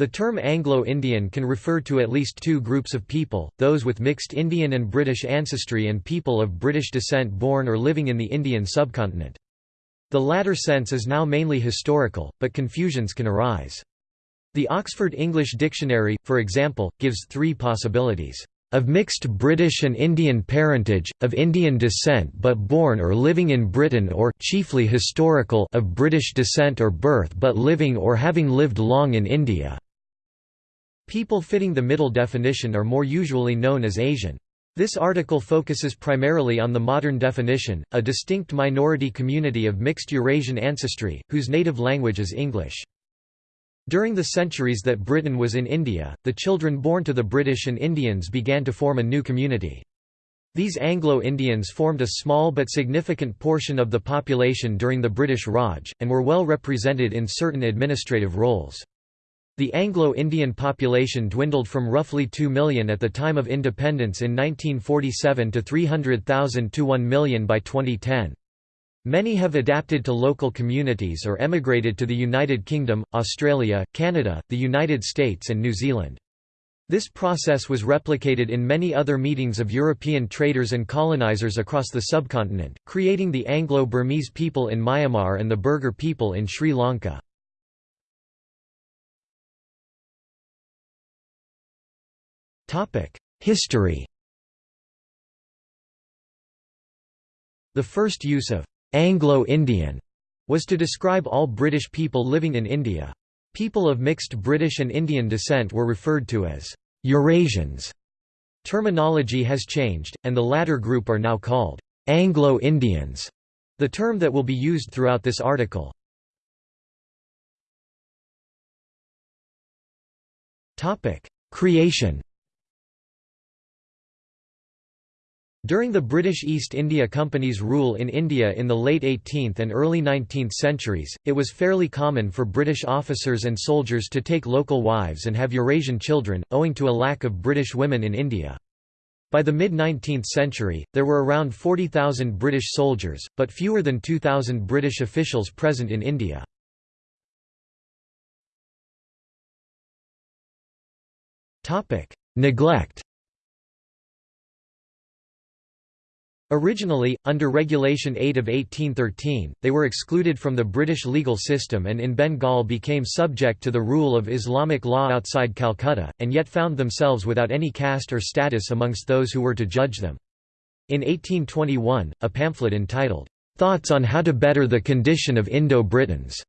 The term Anglo-Indian can refer to at least two groups of people, those with mixed Indian and British ancestry and people of British descent born or living in the Indian subcontinent. The latter sense is now mainly historical, but confusions can arise. The Oxford English Dictionary, for example, gives three possibilities of mixed British and Indian parentage, of Indian descent but born or living in Britain or chiefly historical of British descent or birth but living or having lived long in India. People fitting the middle definition are more usually known as Asian. This article focuses primarily on the modern definition, a distinct minority community of mixed Eurasian ancestry, whose native language is English. During the centuries that Britain was in India, the children born to the British and Indians began to form a new community. These Anglo-Indians formed a small but significant portion of the population during the British Raj, and were well represented in certain administrative roles. The Anglo-Indian population dwindled from roughly 2 million at the time of independence in 1947 to 300,000 to 1 million by 2010. Many have adapted to local communities or emigrated to the United Kingdom, Australia, Canada, the United States and New Zealand. This process was replicated in many other meetings of European traders and colonizers across the subcontinent, creating the Anglo-Burmese people in Myanmar and the Burgher people in Sri Lanka. History The first use of «Anglo-Indian» was to describe all British people living in India. People of mixed British and Indian descent were referred to as «Eurasians». Terminology has changed, and the latter group are now called «Anglo-Indians», the term that will be used throughout this article. Creation During the British East India Company's rule in India in the late 18th and early 19th centuries, it was fairly common for British officers and soldiers to take local wives and have Eurasian children, owing to a lack of British women in India. By the mid-19th century, there were around 40,000 British soldiers, but fewer than 2,000 British officials present in India. Neglect Originally, under Regulation 8 of 1813, they were excluded from the British legal system and in Bengal became subject to the rule of Islamic law outside Calcutta, and yet found themselves without any caste or status amongst those who were to judge them. In 1821, a pamphlet entitled, "'Thoughts on How to Better the Condition of Indo-Britons'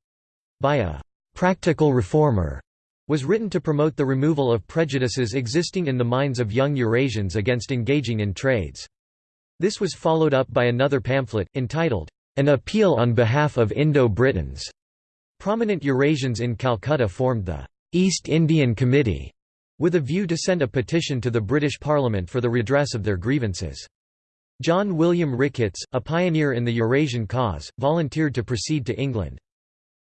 by a "'practical reformer' was written to promote the removal of prejudices existing in the minds of young Eurasians against engaging in trades. This was followed up by another pamphlet, entitled, An Appeal on Behalf of Indo-Britons. Prominent Eurasians in Calcutta formed the East Indian Committee, with a view to send a petition to the British Parliament for the redress of their grievances. John William Ricketts, a pioneer in the Eurasian cause, volunteered to proceed to England.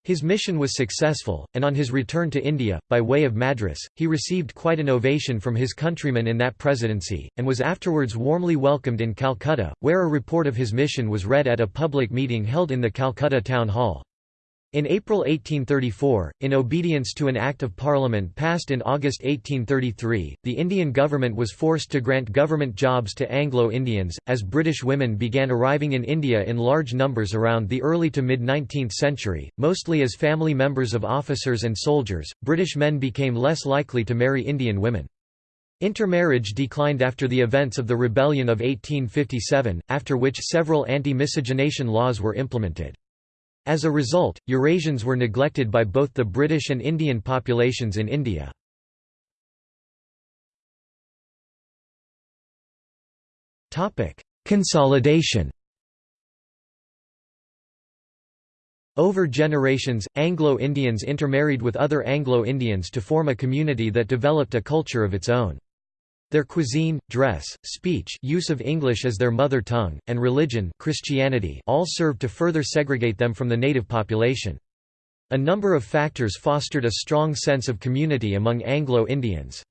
His mission was successful, and on his return to India, by way of Madras, he received quite an ovation from his countrymen in that presidency, and was afterwards warmly welcomed in Calcutta, where a report of his mission was read at a public meeting held in the Calcutta Town Hall. In April 1834, in obedience to an Act of Parliament passed in August 1833, the Indian government was forced to grant government jobs to Anglo-Indians, as British women began arriving in India in large numbers around the early to mid-19th century, mostly as family members of officers and soldiers. British men became less likely to marry Indian women. Intermarriage declined after the events of the Rebellion of 1857, after which several anti-miscegenation laws were implemented. As a result, Eurasians were neglected by both the British and Indian populations in India. Consolidation Over generations, Anglo-Indians intermarried with other Anglo-Indians to form a community that developed a culture of its own. Their cuisine, dress, speech use of English as their mother tongue, and religion Christianity all served to further segregate them from the native population. A number of factors fostered a strong sense of community among Anglo-Indians.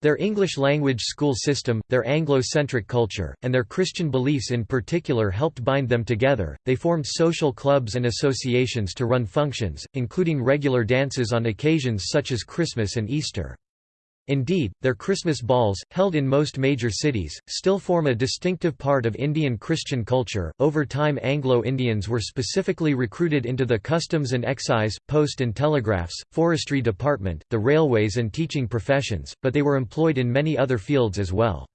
Their English-language school system, their Anglo-centric culture, and their Christian beliefs in particular helped bind them together. They formed social clubs and associations to run functions, including regular dances on occasions such as Christmas and Easter. Indeed, their Christmas balls, held in most major cities, still form a distinctive part of Indian Christian culture. Over time, Anglo Indians were specifically recruited into the customs and excise, post and telegraphs, forestry department, the railways, and teaching professions, but they were employed in many other fields as well.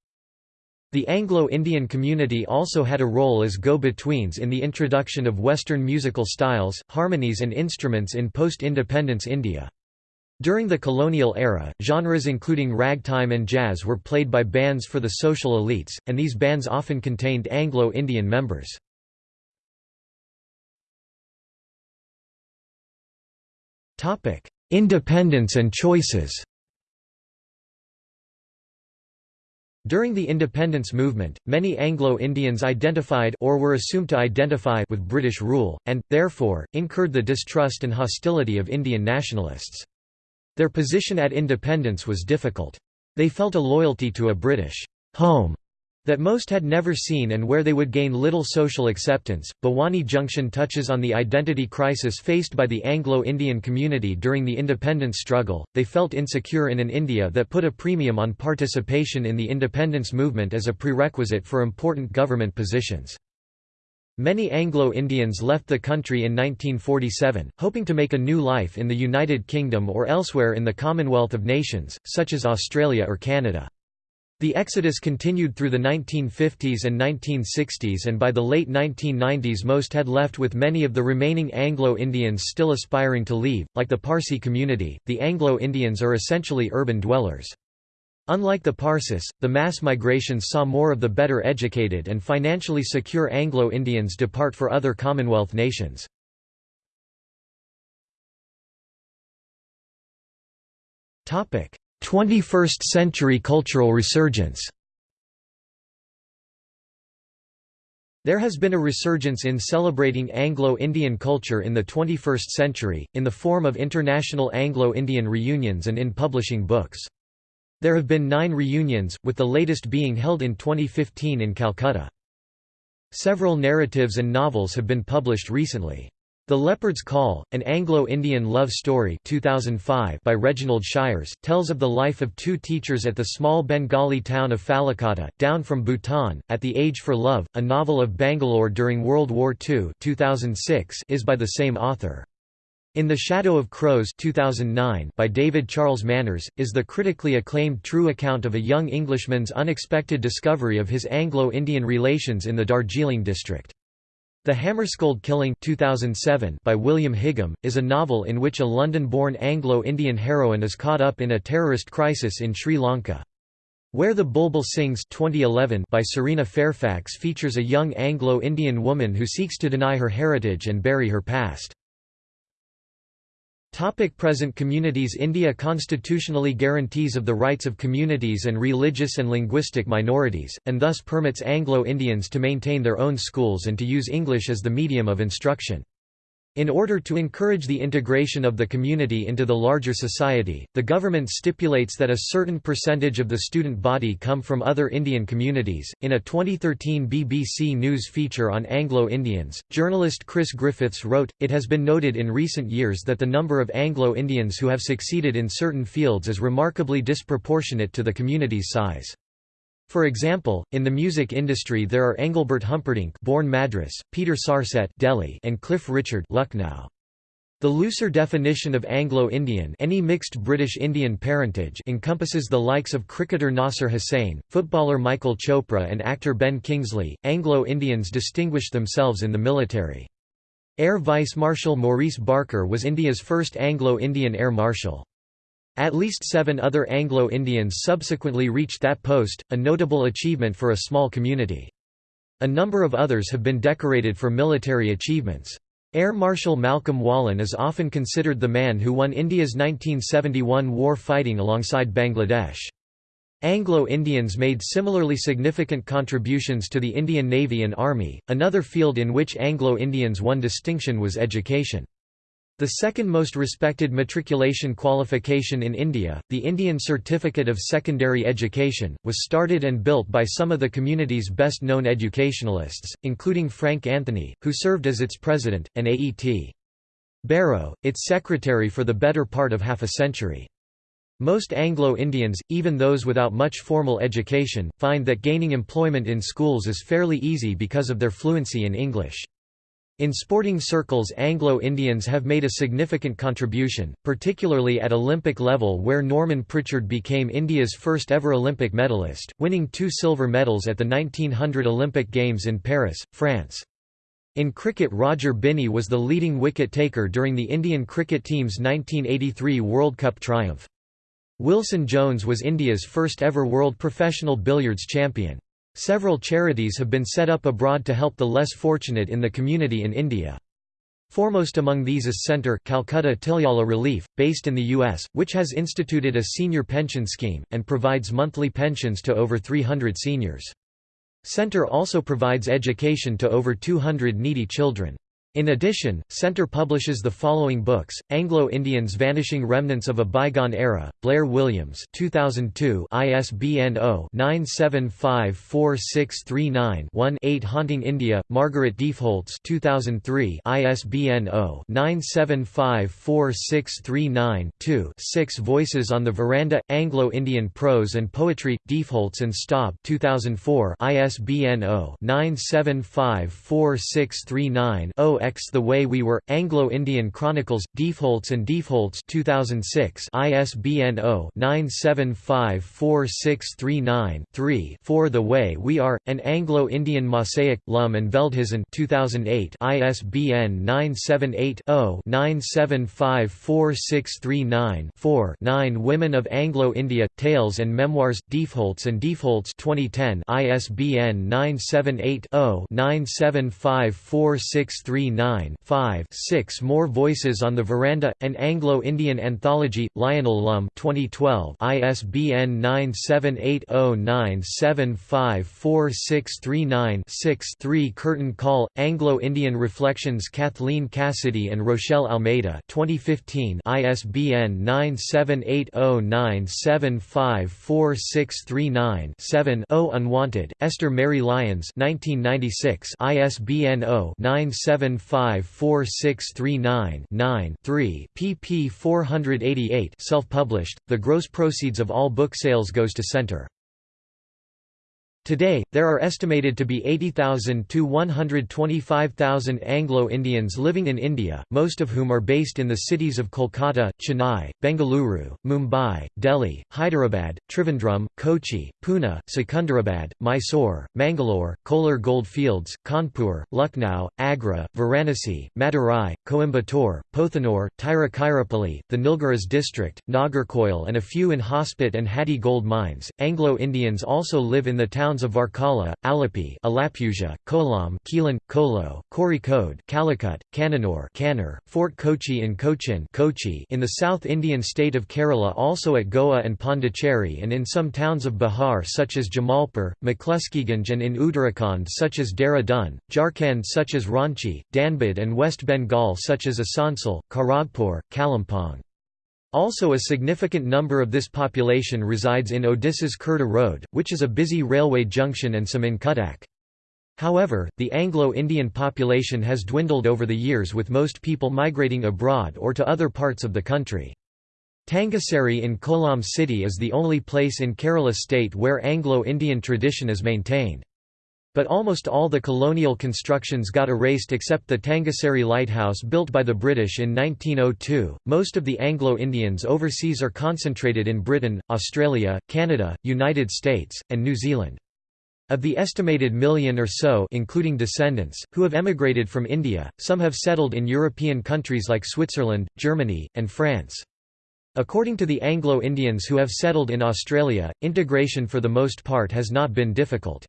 The Anglo-Indian community also had a role as go-betweens in the introduction of Western musical styles, harmonies and instruments in post-independence India. During the colonial era, genres including ragtime and jazz were played by bands for the social elites, and these bands often contained Anglo-Indian members. Independence and choices During the independence movement, many Anglo-Indians identified or were assumed to identify with British rule, and, therefore, incurred the distrust and hostility of Indian nationalists. Their position at independence was difficult. They felt a loyalty to a British home that most had never seen and where they would gain little social acceptance. Bhowani Junction touches on the identity crisis faced by the Anglo-Indian community during the independence struggle. They felt insecure in an India that put a premium on participation in the independence movement as a prerequisite for important government positions. Many Anglo-Indians left the country in 1947, hoping to make a new life in the United Kingdom or elsewhere in the Commonwealth of Nations, such as Australia or Canada. The exodus continued through the 1950s and 1960s and by the late 1990s most had left with many of the remaining Anglo-Indians still aspiring to leave. Like the Parsi community, the Anglo-Indians are essentially urban dwellers. Unlike the Parsis, the mass migrations saw more of the better educated and financially secure Anglo-Indians depart for other Commonwealth nations. Topic: 21st century cultural resurgence. There has been a resurgence in celebrating Anglo-Indian culture in the 21st century, in the form of international Anglo-Indian reunions and in publishing books. There have been nine reunions, with the latest being held in 2015 in Calcutta. Several narratives and novels have been published recently. The Leopard's Call, an Anglo-Indian love story 2005 by Reginald Shires, tells of the life of two teachers at the small Bengali town of Fallacotta, down from Bhutan, at the Age for Love, a novel of Bangalore during World War II 2006 is by the same author. In the Shadow of Crows 2009 by David Charles Manners, is the critically acclaimed true account of a young Englishman's unexpected discovery of his Anglo-Indian relations in the Darjeeling district. The Hammerskold Killing 2007 by William Higham, is a novel in which a London-born Anglo-Indian heroine is caught up in a terrorist crisis in Sri Lanka. Where the Bulbul Sings 2011 by Serena Fairfax features a young Anglo-Indian woman who seeks to deny her heritage and bury her past. Topic present communities India constitutionally guarantees of the rights of communities and religious and linguistic minorities, and thus permits Anglo-Indians to maintain their own schools and to use English as the medium of instruction. In order to encourage the integration of the community into the larger society, the government stipulates that a certain percentage of the student body come from other Indian communities. In a 2013 BBC News feature on Anglo Indians, journalist Chris Griffiths wrote It has been noted in recent years that the number of Anglo Indians who have succeeded in certain fields is remarkably disproportionate to the community's size. For example, in the music industry there are Engelbert Humperdinck born Madras, Peter Sarstedt Delhi, and Cliff Richard Lucknow. The looser definition of Anglo-Indian any mixed British-Indian parentage encompasses the likes of cricketer Nasser Hussain, footballer Michael Chopra and actor Ben Kingsley. Anglo-Indians distinguished themselves in the military. Air Vice Marshal Maurice Barker was India's first Anglo-Indian Air Marshal. At least seven other Anglo-Indians subsequently reached that post, a notable achievement for a small community. A number of others have been decorated for military achievements. Air Marshal Malcolm Wollen is often considered the man who won India's 1971 war fighting alongside Bangladesh. Anglo-Indians made similarly significant contributions to the Indian Navy and Army. Another field in which Anglo-Indians won distinction was education. The second most respected matriculation qualification in India, the Indian Certificate of Secondary Education, was started and built by some of the community's best-known educationalists, including Frank Anthony, who served as its president, and A.E.T. Barrow, its secretary for the better part of half a century. Most Anglo-Indians, even those without much formal education, find that gaining employment in schools is fairly easy because of their fluency in English. In sporting circles Anglo-Indians have made a significant contribution, particularly at Olympic level where Norman Pritchard became India's first ever Olympic medalist, winning two silver medals at the 1900 Olympic Games in Paris, France. In cricket Roger Binny was the leading wicket-taker during the Indian cricket team's 1983 World Cup triumph. Wilson Jones was India's first ever world professional billiards champion. Several charities have been set up abroad to help the less fortunate in the community in India. Foremost among these is Centre Calcutta Tiljala Relief, based in the U.S., which has instituted a senior pension scheme, and provides monthly pensions to over 300 seniors. Centre also provides education to over 200 needy children. In addition, Centre publishes the following books: Anglo-Indians Vanishing Remnants of a Bygone Era, Blair Williams, 2002, ISBN 0-9754639-1, 8 Haunting India, Margaret Deefholts, 2003, ISBN 0-9754639-2, 6 Voices on the Veranda, Anglo-Indian Prose and Poetry, Deefholts and Staub, 2004, ISBN 0-9754639-0 X The Way We Were, Anglo-Indian Chronicles, Deefholts and Deefholts 2006 ISBN 0-9754639-3 For The Way We Are, An Anglo-Indian Mosaic, Lum and Veldhuizen 2008 ISBN 978-0-9754639-4 9 Women of Anglo-India, Tales and Memoirs, Deefholts and Deefholts 2010 ISBN 978 0 9754639 9 6 More Voices on the Veranda, an Anglo-Indian Anthology, Lionel Lum 2012 ISBN 97809754639-6 3 Curtain Call, Anglo-Indian Reflections Kathleen Cassidy and Rochelle Almeida 2015 ISBN 97809754639-7 Unwanted, Esther Mary Lyons 1996 ISBN 0 975 54639 3 pp 488 self-published, the gross proceeds of all book sales goes to Centre. Today, there are estimated to be 80,000 to 125,000 Anglo-Indians living in India, most of whom are based in the cities of Kolkata, Chennai, Bengaluru, Mumbai, Delhi, Hyderabad, Trivandrum, Kochi, Pune, Secunderabad, Mysore, Mangalore, Kolar Goldfields, Kanpur, Lucknow, Agra, Varanasi, Madurai, Coimbatore, Pothanur, Tiruchirappalli, the Nilgiris district, Nagarkoil and a few in Hospet and Hatti gold mines. Anglo-Indians also live in the towns towns of Varkala, Alleppey, Alappuzha, Kollam, Keelan, Kolo, Kozhikode, Calicut, Kannur, Kannur, Fort Kochi in Cochin, Kochi in the South Indian state of Kerala, also at Goa and Pondicherry, and in some towns of Bihar such as Jamalpur, McCluskieganj, and in Uttarakhand such as Dehradun, Jharkhand such as Ranchi, Dhanbad, and West Bengal such as Asansol, Kharagpur, Kalimpong. Also a significant number of this population resides in Odisha's Khurda Road, which is a busy railway junction and some in Cuttack. However, the Anglo-Indian population has dwindled over the years with most people migrating abroad or to other parts of the country. Tangassery in Kollam city is the only place in Kerala state where Anglo-Indian tradition is maintained. But almost all the colonial constructions got erased except the Tangassery lighthouse built by the British in 1902. Most of the Anglo-Indians overseas are concentrated in Britain, Australia, Canada, United States, and New Zealand. Of the estimated million or so including descendants, who have emigrated from India, some have settled in European countries like Switzerland, Germany, and France. According to the Anglo-Indians who have settled in Australia, integration for the most part has not been difficult.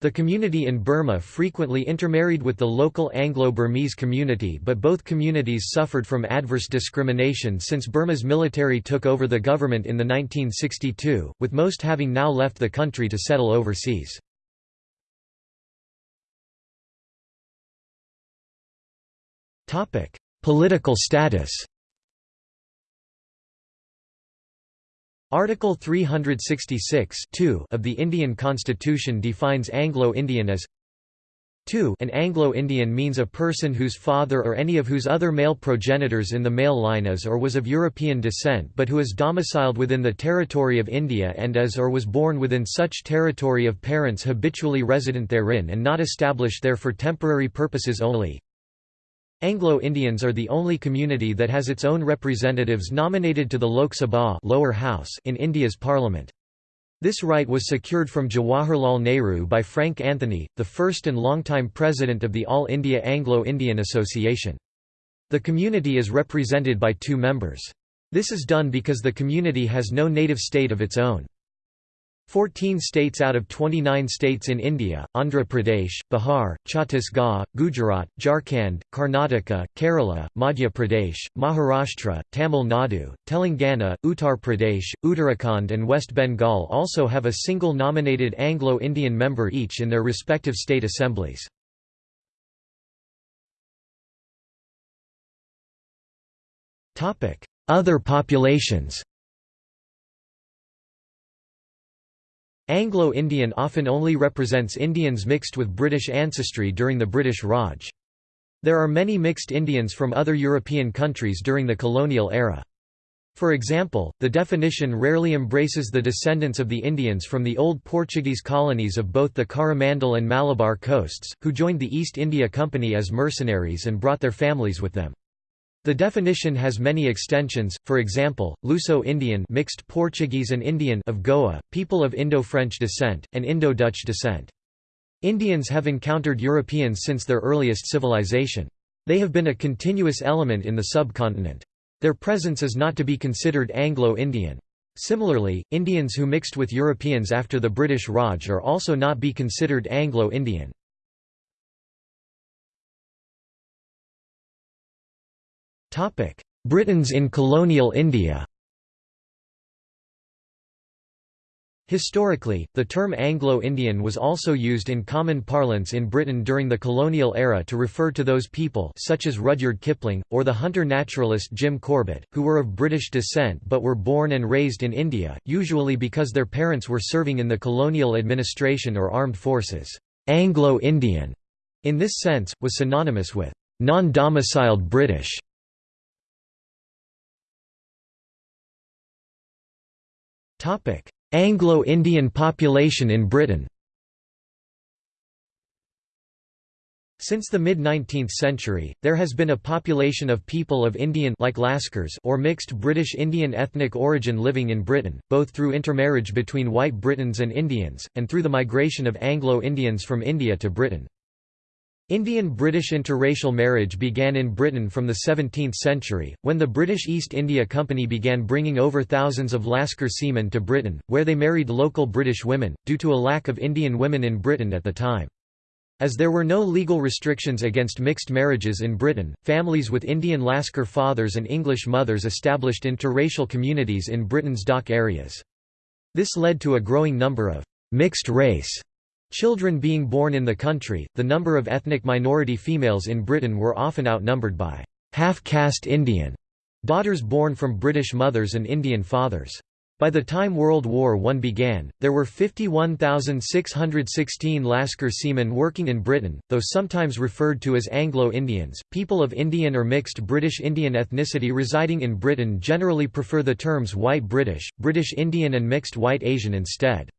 The community in Burma frequently intermarried with the local Anglo-Burmese community but both communities suffered from adverse discrimination since Burma's military took over the government in the 1962, with most having now left the country to settle overseas. Political status Article 366 of the Indian Constitution defines Anglo-Indian as 2 An Anglo-Indian means a person whose father or any of whose other male progenitors in the male line is or was of European descent but who is domiciled within the territory of India and is or was born within such territory of parents habitually resident therein and not established there for temporary purposes only. Anglo-Indians are the only community that has its own representatives nominated to the Lok Sabha lower house in India's parliament. This right was secured from Jawaharlal Nehru by Frank Anthony, the first and longtime president of the All India Anglo-Indian Association. The community is represented by two members. This is done because the community has no native state of its own. 14 states out of 29 states in India, Andhra Pradesh, Bihar, Chhattisgarh, Gujarat, Jharkhand, Karnataka, Kerala, Madhya Pradesh, Maharashtra, Tamil Nadu, Telangana, Uttar Pradesh, Uttarakhand and West Bengal also have a single nominated Anglo-Indian member each in their respective state assemblies. Other populations Anglo-Indian often only represents Indians mixed with British ancestry during the British Raj. There are many mixed Indians from other European countries during the colonial era. For example, the definition rarely embraces the descendants of the Indians from the old Portuguese colonies of both the Coromandel and Malabar coasts, who joined the East India Company as mercenaries and brought their families with them. The definition has many extensions, for example, Luso-Indian mixed Portuguese and Indian of Goa, people of Indo-French descent, and Indo-Dutch descent. Indians have encountered Europeans since their earliest civilization. They have been a continuous element in the subcontinent. Their presence is not to be considered Anglo-Indian. Similarly, Indians who mixed with Europeans after the British Raj are also not be considered Anglo-Indian. Britons in colonial India Historically, the term Anglo-Indian was also used in common parlance in Britain during the colonial era to refer to those people such as Rudyard Kipling, or the hunter-naturalist Jim Corbett, who were of British descent but were born and raised in India, usually because their parents were serving in the colonial administration or armed forces. Anglo-Indian, in this sense, was synonymous with non-domiciled British. Anglo-Indian population in Britain Since the mid-19th century, there has been a population of people of Indian like Lascars or mixed British-Indian ethnic origin living in Britain, both through intermarriage between white Britons and Indians, and through the migration of Anglo-Indians from India to Britain. Indian-British interracial marriage began in Britain from the 17th century, when the British East India Company began bringing over thousands of Lascar seamen to Britain, where they married local British women, due to a lack of Indian women in Britain at the time. As there were no legal restrictions against mixed marriages in Britain, families with Indian Lascar fathers and English mothers established interracial communities in Britain's dock areas. This led to a growing number of mixed race Children being born in the country, the number of ethnic minority females in Britain were often outnumbered by half-caste Indian daughters born from British mothers and Indian fathers. By the time World War I began, there were 51,616 Lascar seamen working in Britain, though sometimes referred to as Anglo-Indians. People of Indian or mixed British-Indian ethnicity residing in Britain generally prefer the terms White British, British Indian and Mixed White Asian instead.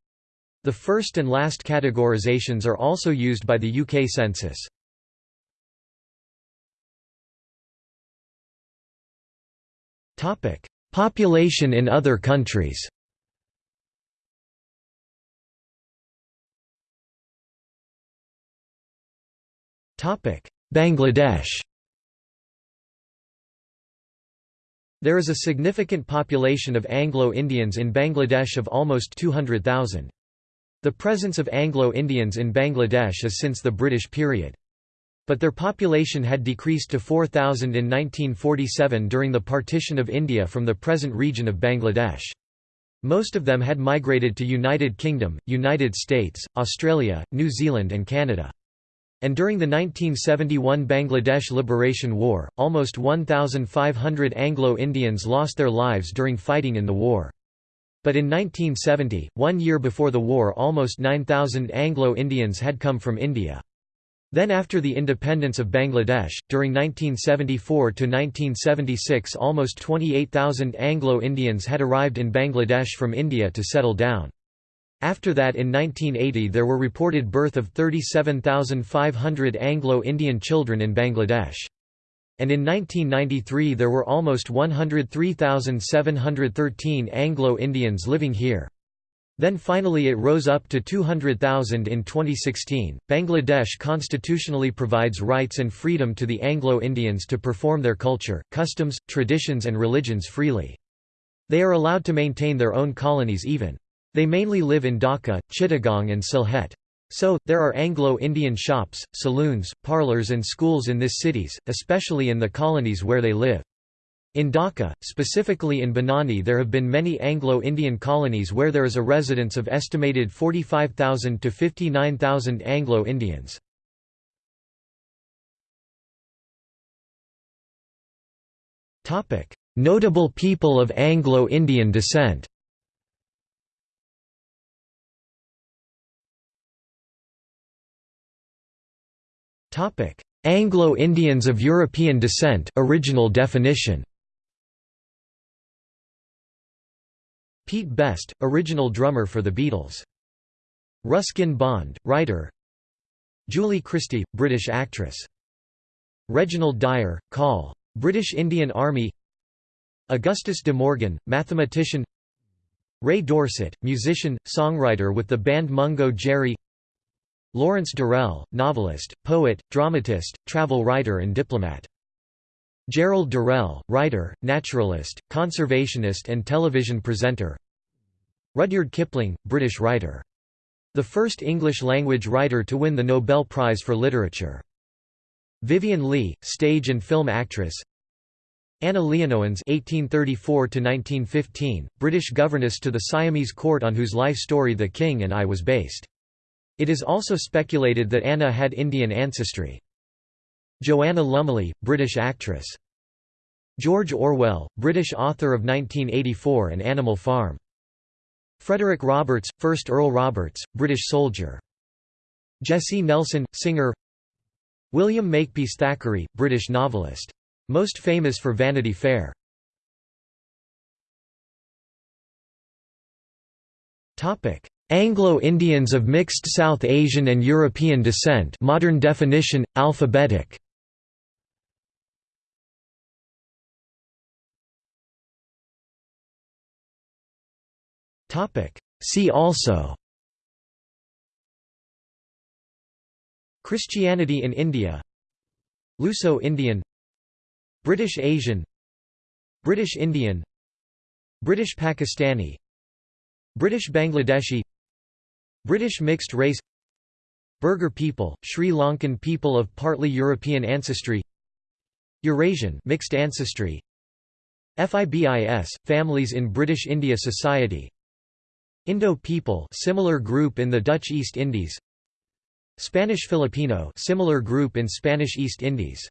The first and last categorizations are also used by the UK census. Population in other countries Bangladesh There is a significant population of Anglo-Indians in Bangladesh of almost 200,000. The presence of Anglo-Indians in Bangladesh is since the British period. But their population had decreased to 4,000 in 1947 during the partition of India from the present region of Bangladesh. Most of them had migrated to United Kingdom, United States, Australia, New Zealand and Canada. And during the 1971 Bangladesh Liberation War, almost 1,500 Anglo-Indians lost their lives during fighting in the war. But in 1970, one year before the war almost 9,000 Anglo-Indians had come from India. Then after the independence of Bangladesh, during 1974–1976 almost 28,000 Anglo-Indians had arrived in Bangladesh from India to settle down. After that in 1980 there were reported birth of 37,500 Anglo-Indian children in Bangladesh. And in 1993 there were almost 103,713 Anglo-Indians living here. Then finally it rose up to 200,000 in 2016. Bangladesh constitutionally provides rights and freedom to the Anglo-Indians to perform their culture, customs, traditions and religions freely. They are allowed to maintain their own colonies even. They mainly live in Dhaka, Chittagong and Sylhet. So, there are Anglo-Indian shops, saloons, parlours and schools in these cities, especially in the colonies where they live. In Dhaka, specifically in Banani there have been many Anglo-Indian colonies where there is a residence of estimated 45,000 to 59,000 Anglo-Indians. Notable people of Anglo-Indian descent Anglo-Indians of European descent original definition. Pete Best, original drummer for the Beatles. Ruskin Bond, writer Julie Christie, British actress. Reginald Dyer, Call. British Indian Army Augustus de Morgan, mathematician Ray Dorset, musician, songwriter with the band Mungo Jerry Lawrence Durrell, novelist, poet, dramatist, travel writer and diplomat. Gerald Durrell, writer, naturalist, conservationist and television presenter Rudyard Kipling, British writer. The first English-language writer to win the Nobel Prize for Literature. Vivien Leigh, stage and film actress Anna Leonowens (1834–1915), British governess to the Siamese court on whose life story The King and I was based. It is also speculated that Anna had Indian ancestry. Joanna Lumley, British actress. George Orwell, British author of 1984 and Animal Farm. Frederick Roberts, 1st Earl Roberts, British soldier. Jessie Nelson, singer William Makepeace Thackeray, British novelist. Most famous for Vanity Fair. Anglo-Indians of mixed South Asian and European descent modern definition, alphabetic. See also. Christianity in India. Luso-Indian British Asian. British Indian. British Pakistani. British Bangladeshi British mixed race Burgher people, Sri Lankan people of partly European ancestry Eurasian mixed ancestry FIBIS families in British India society Indo people similar group in the Dutch East Indies Spanish Filipino similar group in Spanish East Indies